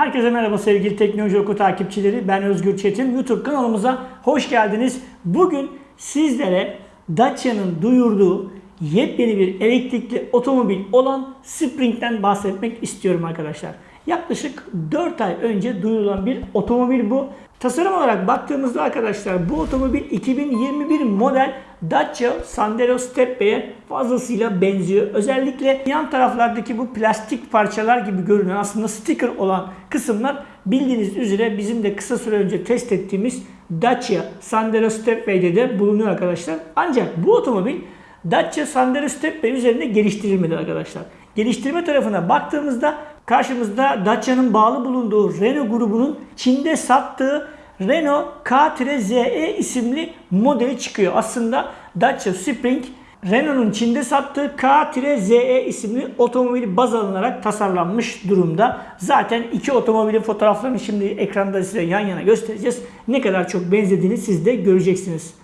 Herkese merhaba sevgili Teknoloji Oku takipçileri. Ben Özgür Çetin. YouTube kanalımıza hoş geldiniz. Bugün sizlere Dacia'nın duyurduğu yepyeni bir elektrikli otomobil olan Spring'den bahsetmek istiyorum arkadaşlar. Yaklaşık 4 ay önce duyurulan bir otomobil bu. Tasarım olarak baktığımızda arkadaşlar bu otomobil 2021 model Dacia Sandero Steppe'ye fazlasıyla benziyor. Özellikle yan taraflardaki bu plastik parçalar gibi görünen aslında sticker olan kısımlar bildiğiniz üzere bizim de kısa süre önce test ettiğimiz Dacia Sandero Steppe'de de bulunuyor arkadaşlar. Ancak bu otomobil Dacia Sandero Steppe üzerinde geliştirilmedi arkadaşlar. Geliştirme tarafına baktığımızda karşımızda Dacia'nın bağlı bulunduğu Renault grubunun Çin'de sattığı Renault K-ZE isimli modeli çıkıyor. Aslında Dacia Spring Renault'un Çin'de sattığı K-ZE isimli otomobili baz alınarak tasarlanmış durumda. Zaten iki otomobilin fotoğraflarını şimdi ekranda size yan yana göstereceğiz. Ne kadar çok benzediğini siz de göreceksiniz.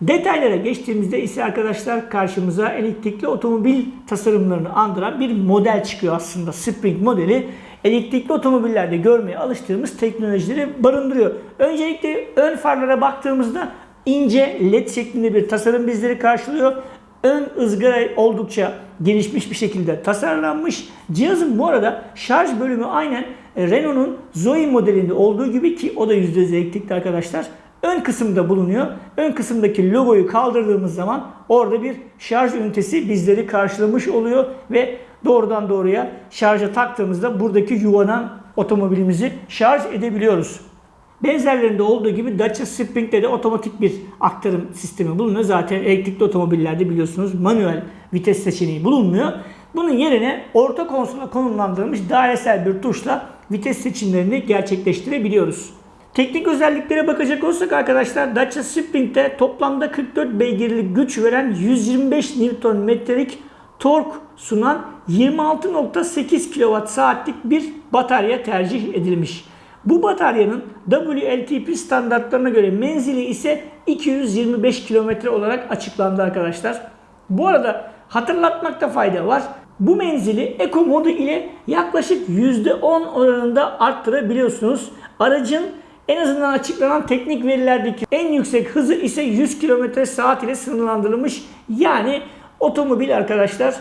Detaylara geçtiğimizde ise arkadaşlar karşımıza elektrikli otomobil tasarımlarını andıran bir model çıkıyor aslında. Spring modeli elektrikli otomobillerde görmeye alıştığımız teknolojileri barındırıyor. Öncelikle ön farlara baktığımızda ince led şeklinde bir tasarım bizleri karşılıyor. Ön ızgara oldukça gelişmiş bir şekilde tasarlanmış. Cihazın bu arada şarj bölümü aynen Renault'un Zoe modelinde olduğu gibi ki o da %100 elektrikli arkadaşlar ön kısımda bulunuyor. Ön kısımdaki logoyu kaldırdığımız zaman orada bir şarj ünitesi bizleri karşılamış oluyor ve doğrudan doğruya şarja taktığımızda buradaki yuvadan otomobilimizi şarj edebiliyoruz. Benzerlerinde olduğu gibi Dacia Spring'de de otomatik bir aktarım sistemi bulunuyor. Zaten elektrikli otomobillerde biliyorsunuz manuel vites seçeneği bulunmuyor. Bunun yerine orta konsola konumlandırılmış dairesel bir tuşla vites seçimlerini gerçekleştirebiliyoruz. Teknik özelliklere bakacak olursak arkadaşlar Dacia Spring'de toplamda 44 beygirlik güç veren 125 Nm'lik tork sunan 26.8 kWh bir batarya tercih edilmiş. Bu bataryanın WLTP standartlarına göre menzili ise 225 km olarak açıklandı arkadaşlar. Bu arada hatırlatmakta fayda var. Bu menzili Eco modu ile yaklaşık %10 oranında arttırabiliyorsunuz. Aracın en azından açıklanan teknik verilerdeki en yüksek hızı ise 100 km saat ile sınırlandırılmış. Yani otomobil arkadaşlar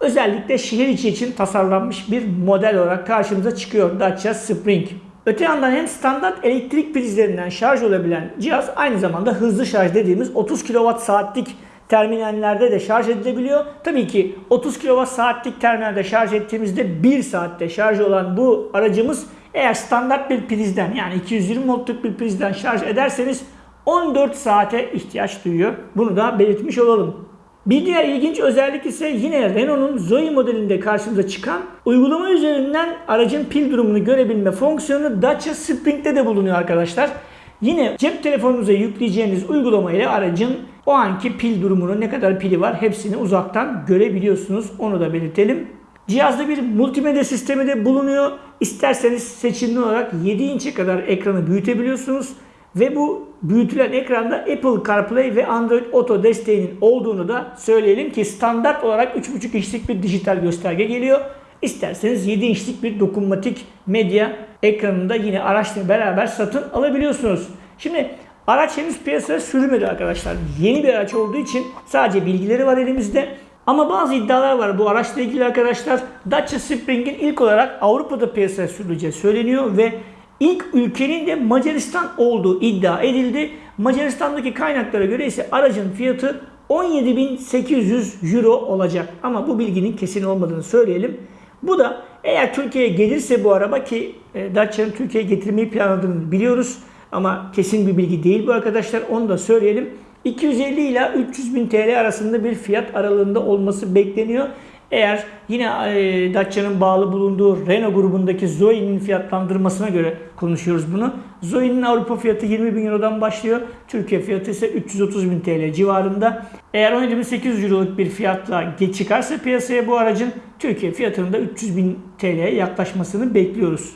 özellikle şehir içi için tasarlanmış bir model olarak karşımıza çıkıyor Dacia Spring. Öte yandan hem standart elektrik prizlerinden şarj olabilen cihaz aynı zamanda hızlı şarj dediğimiz 30 kWh saatlik terminallerde de şarj edilebiliyor. Tabii ki 30 kWh saatlik terminalde şarj ettiğimizde 1 saatte şarj olan bu aracımız eğer standart bir prizden yani 220 voltluk bir prizden şarj ederseniz 14 saate ihtiyaç duyuyor. Bunu da belirtmiş olalım. Bir diğer ilginç özellik ise yine Renault'un Zoe modelinde karşımıza çıkan uygulama üzerinden aracın pil durumunu görebilme fonksiyonu Dacia Spring'de de bulunuyor arkadaşlar. Yine cep telefonunuza yükleyeceğiniz uygulama ile aracın o anki pil durumunu ne kadar pili var hepsini uzaktan görebiliyorsunuz. Onu da belirtelim. Cihazda bir multimedya sistemi de bulunuyor. İsterseniz seçimli olarak 7 inçe kadar ekranı büyütebiliyorsunuz. Ve bu büyütülen ekranda Apple CarPlay ve Android Auto desteğinin olduğunu da söyleyelim ki standart olarak 3.5 inçlik bir dijital gösterge geliyor. İsterseniz 7 inçlik bir dokunmatik medya ekranında yine araçla beraber satın alabiliyorsunuz. Şimdi araç henüz piyasaya sürülmedi arkadaşlar. Yeni bir araç olduğu için sadece bilgileri var elimizde. Ama bazı iddialar var bu araçla ilgili arkadaşlar. Dacia Spring'in ilk olarak Avrupa'da piyasaya sürüleceği söyleniyor ve ilk ülkenin de Macaristan olduğu iddia edildi. Macaristan'daki kaynaklara göre ise aracın fiyatı 17.800 euro olacak. Ama bu bilginin kesin olmadığını söyleyelim. Bu da eğer Türkiye'ye gelirse bu araba ki e, Dacia'nın Türkiye'ye getirmeyi planladığını biliyoruz. Ama kesin bir bilgi değil bu arkadaşlar. Onu da söyleyelim. 250 ila 300 bin TL arasında bir fiyat aralığında olması bekleniyor. Eğer yine e, Dacia'nın bağlı bulunduğu Renault grubundaki Zoe'nin fiyatlandırmasına göre konuşuyoruz bunu. Zoe'nin Avrupa fiyatı 20 bin Euro'dan başlıyor. Türkiye fiyatı ise 330 bin TL civarında. Eğer 17.800 Euro'luk bir fiyatla çıkarsa piyasaya bu aracın Türkiye fiyatının da 300 bin TL'ye yaklaşmasını bekliyoruz.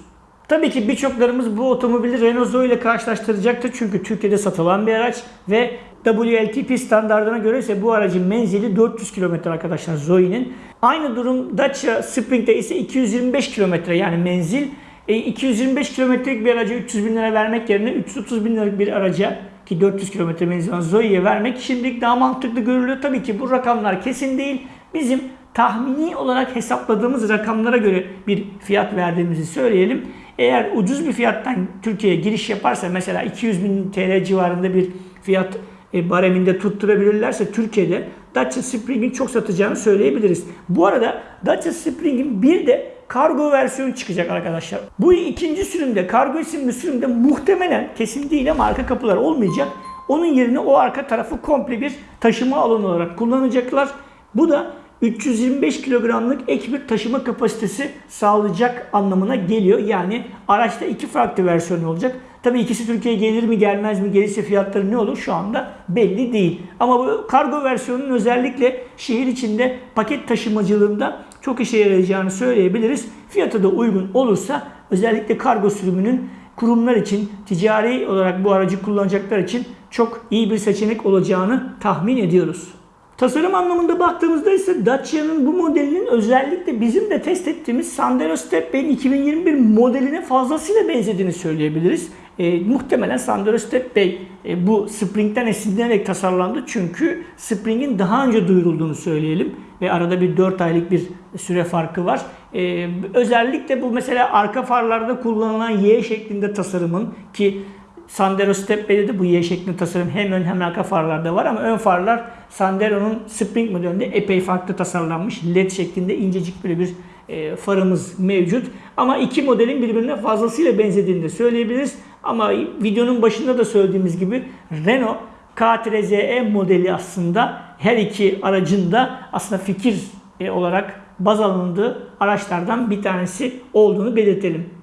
Tabii ki birçoklarımız bu otomobili Renault Zoe ile karşılaştıracaktır. Çünkü Türkiye'de satılan bir araç ve WLTP standartına göre ise bu aracın menzili 400 km arkadaşlar Zoe'nin. Aynı durum Dacia Spring'de ise 225 km yani menzil. E, 225 kilometrelik bir araca 300 bin lira vermek yerine 330 bin liralık bir araca ki 400 kilometre menzil olan Zoe'ye vermek şimdilik daha mantıklı görülüyor. Tabii ki bu rakamlar kesin değil. Bizim tahmini olarak hesapladığımız rakamlara göre bir fiyat verdiğimizi söyleyelim. Eğer ucuz bir fiyattan Türkiye'ye giriş yaparsa mesela 200 bin TL civarında bir fiyat e, bareminde tutturabilirlerse Türkiye'de Dacia Spring'in çok satacağını söyleyebiliriz. Bu arada Dacia Spring'in bir de kargo versiyonu çıkacak arkadaşlar. Bu ikinci sürümde, kargo isimli sürümde muhtemelen kesin değil ama arka kapılar olmayacak. Onun yerine o arka tarafı komple bir taşıma alanı olarak kullanacaklar. Bu da 325 kilogramlık ek bir taşıma kapasitesi sağlayacak anlamına geliyor. Yani araçta iki farklı versiyon olacak. Tabii ikisi Türkiye'ye gelir mi gelmez mi gelirse fiyatları ne olur şu anda belli değil. Ama bu kargo versiyonunun özellikle şehir içinde paket taşımacılığında çok işe yarayacağını söyleyebiliriz. Fiyatı da uygun olursa özellikle kargo sürümünün kurumlar için, ticari olarak bu aracı kullanacaklar için çok iyi bir seçenek olacağını tahmin ediyoruz. Tasarım anlamında baktığımızda ise Dacia'nın bu modelinin özellikle bizim de test ettiğimiz Sandero Stepway'in 2021 modeline fazlasıyla benzediğini söyleyebiliriz. E, muhtemelen Sandero Stepway e, bu Spring'den esinlenerek tasarlandı. Çünkü Spring'in daha önce duyurulduğunu söyleyelim. Ve arada bir 4 aylık bir süre farkı var. E, özellikle bu mesela arka farlarda kullanılan Y şeklinde tasarımın ki Sandero Stepway'de de bu Y şeklinde tasarım hem ön hem arka farlarda var ama ön farlar Sandero'nun Spring modelinde epey farklı tasarlanmış. LED şeklinde incecik böyle bir e, farımız mevcut. Ama iki modelin birbirine fazlasıyla benzediğini de söyleyebiliriz. Ama videonun başında da söylediğimiz gibi Renault K-ZE modeli aslında her iki aracın da aslında fikir e, olarak baz alındığı araçlardan bir tanesi olduğunu belirtelim.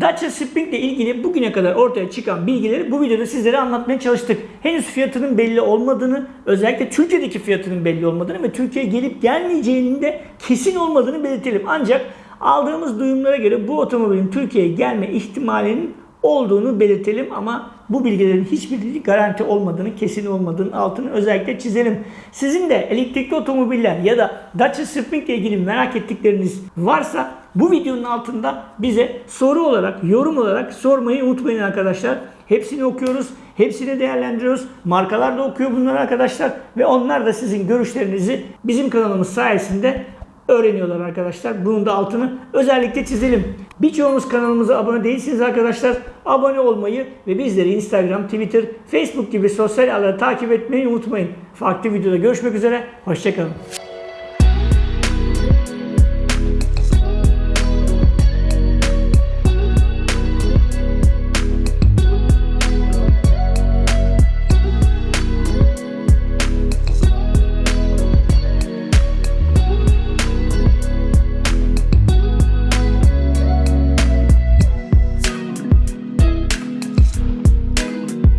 Dacia Spring ile ilgili bugüne kadar ortaya çıkan bilgileri bu videoda sizlere anlatmaya çalıştık. Henüz fiyatının belli olmadığını, özellikle Türkiye'deki fiyatının belli olmadığını ve Türkiye'ye gelip gelmeyeceğinin de kesin olmadığını belirtelim. Ancak aldığımız duyumlara göre bu otomobilin Türkiye'ye gelme ihtimalinin olduğunu belirtelim ama bu bilgilerin hiçbiri garanti olmadığını, kesin olmadığını altını özellikle çizelim. Sizin de elektrikli otomobiller ya da Dacia Spring ile ilgili merak ettikleriniz varsa bu videonun altında bize soru olarak, yorum olarak sormayı unutmayın arkadaşlar. Hepsini okuyoruz, hepsini değerlendiriyoruz. Markalar da okuyor bunları arkadaşlar ve onlar da sizin görüşlerinizi bizim kanalımız sayesinde öğreniyorlar arkadaşlar. Bunun da altını özellikle çizelim. Birçoğunuz kanalımıza abone değilsiniz arkadaşlar. Abone olmayı ve bizleri Instagram, Twitter, Facebook gibi sosyal ağları takip etmeyi unutmayın. Farklı videoda görüşmek üzere. Hoşçakalın.